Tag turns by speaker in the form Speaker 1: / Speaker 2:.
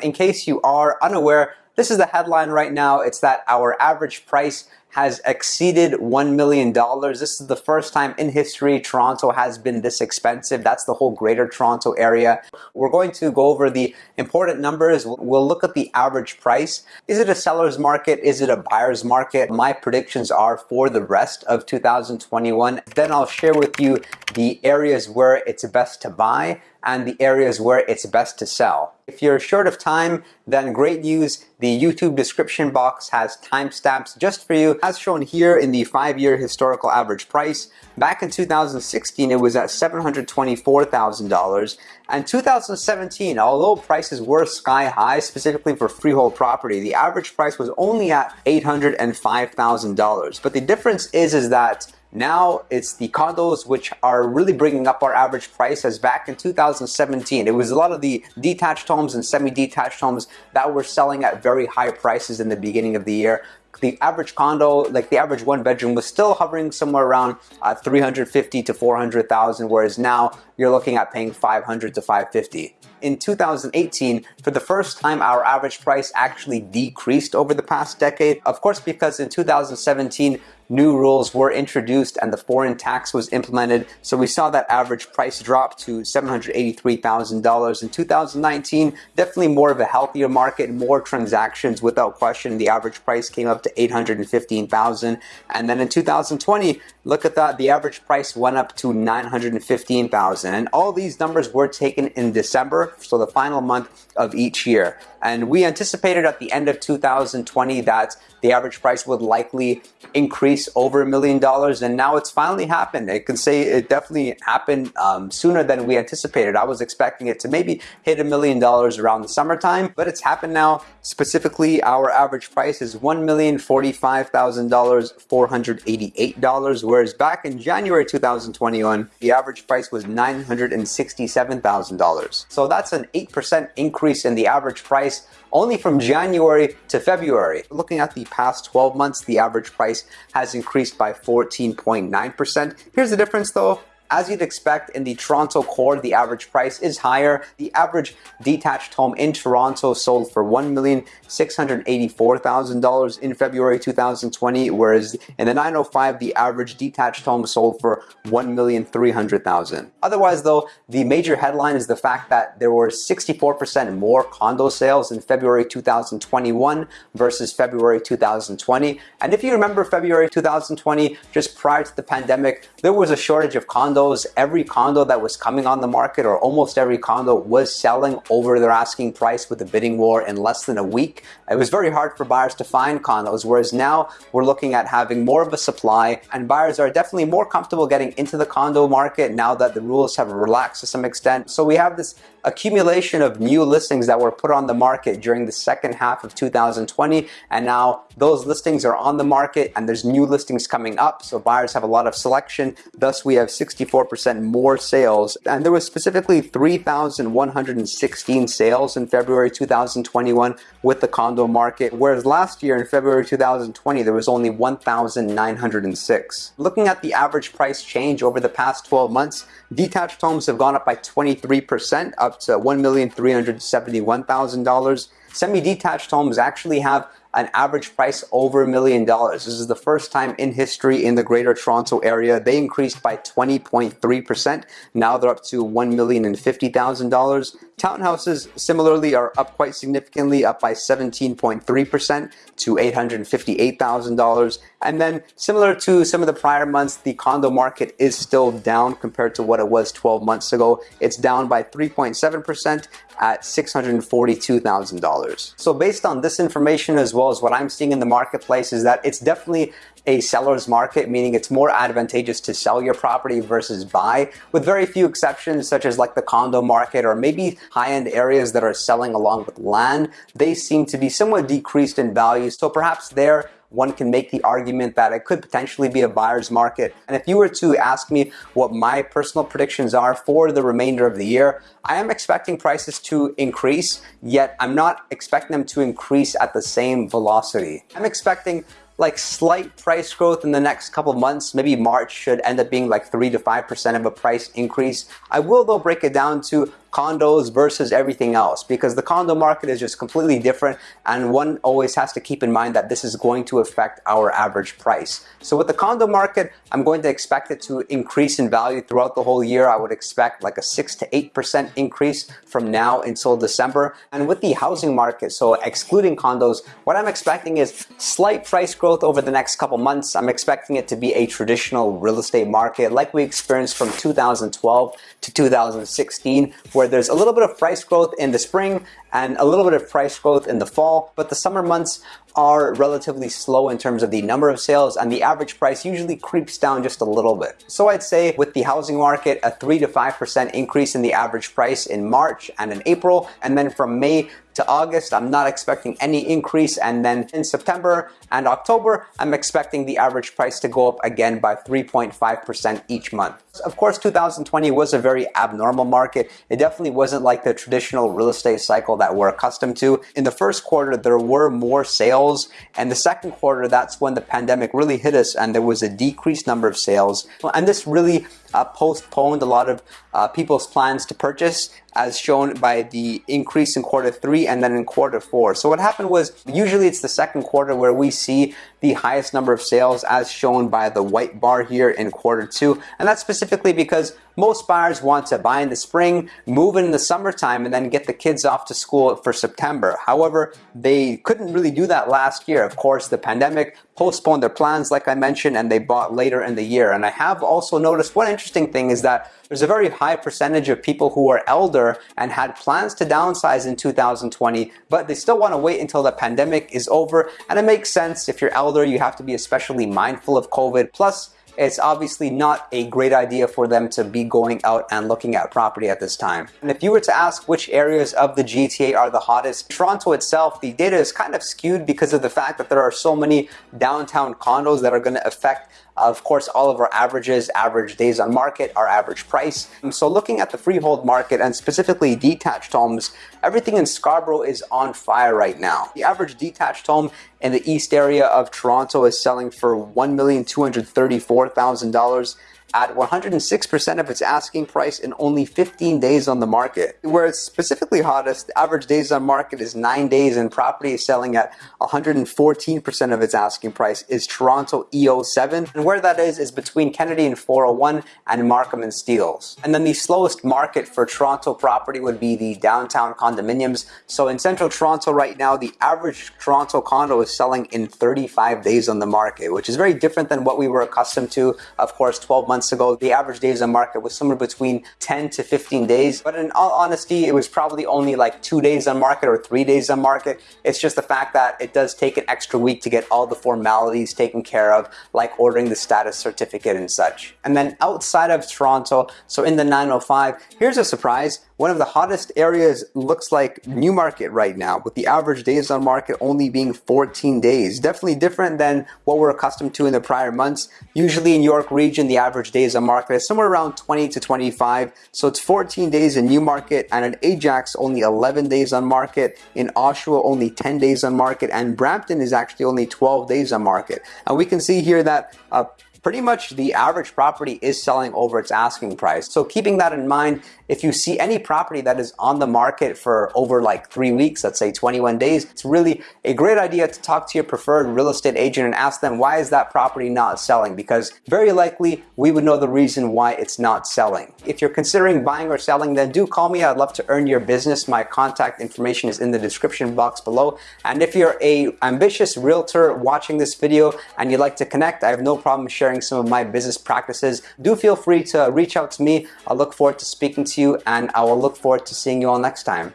Speaker 1: In case you are unaware, this is the headline right now. It's that our average price has exceeded $1 million. This is the first time in history Toronto has been this expensive. That's the whole greater Toronto area. We're going to go over the important numbers. We'll look at the average price. Is it a seller's market? Is it a buyer's market? My predictions are for the rest of 2021. Then I'll share with you the areas where it's best to buy and the areas where it's best to sell. If you're short of time, then great news. The YouTube description box has timestamps just for you. As shown here in the five-year historical average price, back in 2016, it was at $724,000. And 2017, although prices were sky high, specifically for freehold property, the average price was only at $805,000. But the difference is, is that now it's the condos which are really bringing up our average price as back in 2017. It was a lot of the detached homes and semi-detached homes that were selling at very high prices in the beginning of the year the average condo, like the average one bedroom was still hovering somewhere around uh, 350 to 400,000, whereas now you're looking at paying 500 to 550. In 2018, for the first time, our average price actually decreased over the past decade. Of course, because in 2017, new rules were introduced and the foreign tax was implemented. So we saw that average price drop to $783,000 in 2019. Definitely more of a healthier market, more transactions without question. The average price came up to 815,000. And then in 2020, look at that, the average price went up to 915,000. And all these numbers were taken in December, so the final month of each year. And we anticipated at the end of 2020 that the average price would likely increase over a million dollars, and now it's finally happened. I can say it definitely happened um, sooner than we anticipated. I was expecting it to maybe hit a million dollars around the summertime, but it's happened now. Specifically, our average price is $1,045,000, $488, whereas back in January 2021, the average price was $967,000. So that's an 8% increase in the average price only from January to February. Looking at the past 12 months, the average price has increased by 14.9%. Here's the difference though. As you'd expect in the Toronto core, the average price is higher. The average detached home in Toronto sold for $1,684,000 in February 2020, whereas in the 905, the average detached home sold for $1,300,000. Otherwise though, the major headline is the fact that there were 64% more condo sales in February 2021 versus February 2020. And if you remember February 2020, just prior to the pandemic, there was a shortage of condos every condo that was coming on the market or almost every condo was selling over their asking price with the bidding war in less than a week. It was very hard for buyers to find condos, whereas now we're looking at having more of a supply and buyers are definitely more comfortable getting into the condo market now that the rules have relaxed to some extent. So we have this accumulation of new listings that were put on the market during the second half of 2020 and now those listings are on the market and there's new listings coming up so buyers have a lot of selection thus we have 64% more sales and there was specifically 3,116 sales in February 2021 with the condo market whereas last year in February 2020 there was only 1,906. Looking at the average price change over the past 12 months detached homes have gone up by 23% up up to $1,371,000. Semi-detached homes actually have an average price over a million dollars. This is the first time in history in the greater Toronto area. They increased by 20.3%. Now they're up to $1,050,000. Townhouses similarly are up quite significantly, up by 17.3% to $858,000. And then similar to some of the prior months, the condo market is still down compared to what it was 12 months ago. It's down by 3.7% at $642,000. So based on this information as well as what I'm seeing in the marketplace is that it's definitely a seller's market, meaning it's more advantageous to sell your property versus buy, with very few exceptions such as like the condo market or maybe high-end areas that are selling along with land. They seem to be somewhat decreased in value, so perhaps there one can make the argument that it could potentially be a buyer's market. And if you were to ask me what my personal predictions are for the remainder of the year, I am expecting prices to increase, yet I'm not expecting them to increase at the same velocity. I'm expecting like slight price growth in the next couple of months. Maybe March should end up being like 3 to 5% of a price increase. I will though break it down to condos versus everything else because the condo market is just completely different and one always has to keep in mind that this is going to affect our average price. So with the condo market, I'm going to expect it to increase in value throughout the whole year. I would expect like a 6 to 8% increase from now until December. And with the housing market, so excluding condos, what I'm expecting is slight price growth over the next couple months. I'm expecting it to be a traditional real estate market like we experienced from 2012 to 2016, where there's a little bit of price growth in the spring and a little bit of price growth in the fall, but the summer months are relatively slow in terms of the number of sales and the average price usually creeps down just a little bit. So I'd say with the housing market, a 3 to 5% increase in the average price in March and in April, and then from May to August, I'm not expecting any increase. And then in September and October, I'm expecting the average price to go up again by 3.5% each month. Of course, 2020 was a very abnormal market. It definitely wasn't like the traditional real estate cycle that we're accustomed to. In the first quarter, there were more sales. And the second quarter, that's when the pandemic really hit us and there was a decreased number of sales. And this really uh, postponed a lot of uh, people's plans to purchase as shown by the increase in quarter three and then in quarter four. So what happened was usually it's the second quarter where we see the highest number of sales as shown by the white bar here in quarter two. And that's specifically because most buyers want to buy in the spring, move in the summertime, and then get the kids off to school for September. However, they couldn't really do that last year. Of course, the pandemic postponed their plans, like I mentioned, and they bought later in the year. And I have also noticed one interesting thing is that there's a very high percentage of people who are elder and had plans to downsize in 2020, but they still want to wait until the pandemic is over. And it makes sense if you're elder, you have to be especially mindful of COVID. Plus, it's obviously not a great idea for them to be going out and looking at property at this time. And if you were to ask which areas of the GTA are the hottest, Toronto itself, the data is kind of skewed because of the fact that there are so many downtown condos that are going to affect of course, all of our averages, average days on market, our average price. So looking at the freehold market and specifically detached homes, everything in Scarborough is on fire right now. The average detached home in the east area of Toronto is selling for $1,234,000 at 106% of its asking price in only 15 days on the market. Where it's specifically hottest, the average days on market is 9 days and property is selling at 114% of its asking price is Toronto EO7. And where that is is between Kennedy and 401 and Markham and Steeles. And then the slowest market for Toronto property would be the downtown condominiums. So in central Toronto right now, the average Toronto condo is selling in 35 days on the market, which is very different than what we were accustomed to, of course, 12 months months ago, the average days on market was somewhere between 10 to 15 days. But in all honesty, it was probably only like two days on market or three days on market. It's just the fact that it does take an extra week to get all the formalities taken care of, like ordering the status certificate and such. And then outside of Toronto, so in the 905, here's a surprise. One of the hottest areas looks like Newmarket right now, with the average days on market only being 14 days. Definitely different than what we're accustomed to in the prior months. Usually in York region, the average days on market is somewhere around 20 to 25. So it's 14 days in Newmarket and in Ajax only 11 days on market. In Oshawa only 10 days on market and Brampton is actually only 12 days on market. And we can see here that uh, pretty much the average property is selling over its asking price. So keeping that in mind, if you see any property that is on the market for over like three weeks, let's say 21 days, it's really a great idea to talk to your preferred real estate agent and ask them why is that property not selling? Because very likely we would know the reason why it's not selling. If you're considering buying or selling, then do call me. I'd love to earn your business. My contact information is in the description box below. And if you're a ambitious realtor watching this video and you'd like to connect, I have no problem sharing sharing some of my business practices, do feel free to reach out to me. I look forward to speaking to you and I will look forward to seeing you all next time.